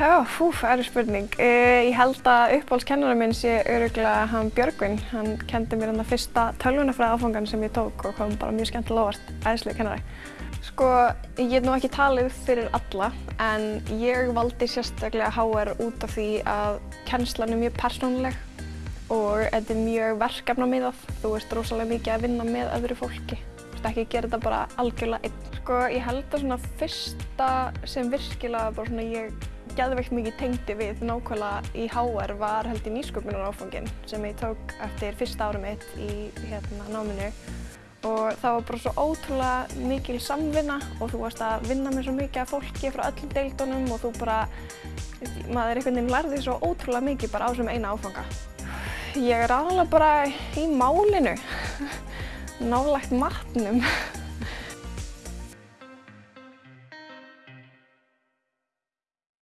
Já, fú, það er spurning. Uh, ég held að uppáhaldskennara minn sé öruglega hann Björgvin. Hann kendi mér hann að fyrsta tölvunafræða áfangan sem ég tók og kom bara mjög skemmtilega óvart, æðislega kennari. Sko, ég get nú ekki talið fyrir alla, en ég valdi sérstaklega HR út af því að kennslan er mjög persónuleg og þetta er mjög verkefnamiðað. Þú ert rosalega mikið að vinna með öðru fólki. Þú veist ekki að gera þetta bara algjörlega einn. Sko, ég held að svona fyrsta sem virkilega bara svona ég geðveikt mikið tengdi við nákvæmlega í HR var held í nýsköpunaráfangin sem ég tók eftir fyrsta árum mitt í hérna, náminu og það var bara svo ótrúlega mikil samvinna og þú varst að vinna með svo mikið af fólki frá öllum deildunum og þú bara, maður einhvern veginn lærði svo ótrúlega mikið bara á þessum eina áfanga. Ég er aðalega bara í málinu, nálægt matnum.